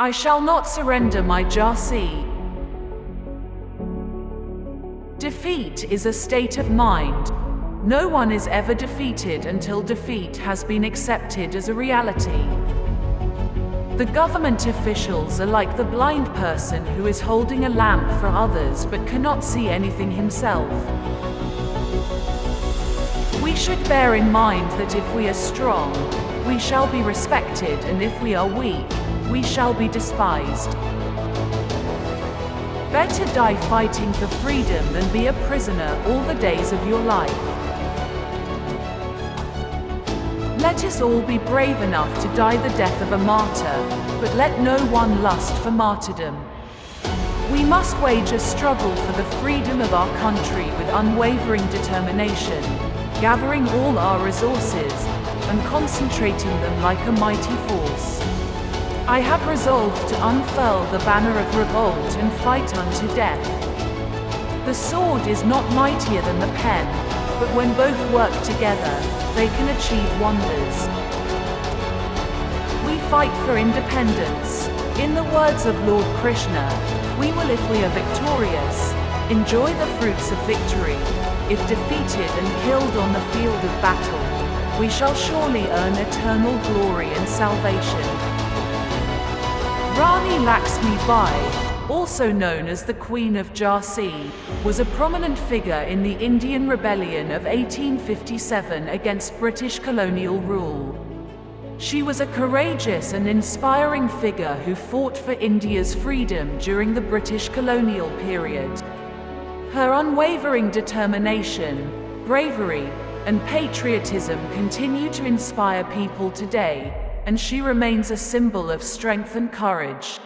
I shall not surrender my Jhansi. Defeat is a state of mind. No one is ever defeated until defeat has been accepted as a reality. The government officials are like the blind person who is holding a lamp for others but cannot see anything himself. We should bear in mind that if we are strong, we shall be respected and if we are weak, we shall be despised. Better die fighting for freedom than be a prisoner all the days of your life. Let us all be brave enough to die the death of a martyr, but let no one lust for martyrdom. We must wage a struggle for the freedom of our country with unwavering determination, gathering all our resources, and concentrating them like a mighty force. I have resolved to unfurl the banner of revolt and fight unto death. The sword is not mightier than the pen, but when both work together, they can achieve wonders. We fight for independence. In the words of Lord Krishna, we will if we are victorious, enjoy the fruits of victory. If defeated and killed on the field of battle, we shall surely earn eternal glory and salvation. Rani Laxmi Bai, also known as the Queen of Jhansi, was a prominent figure in the Indian Rebellion of 1857 against British colonial rule. She was a courageous and inspiring figure who fought for India's freedom during the British colonial period. Her unwavering determination, bravery, and patriotism continue to inspire people today, and she remains a symbol of strength and courage.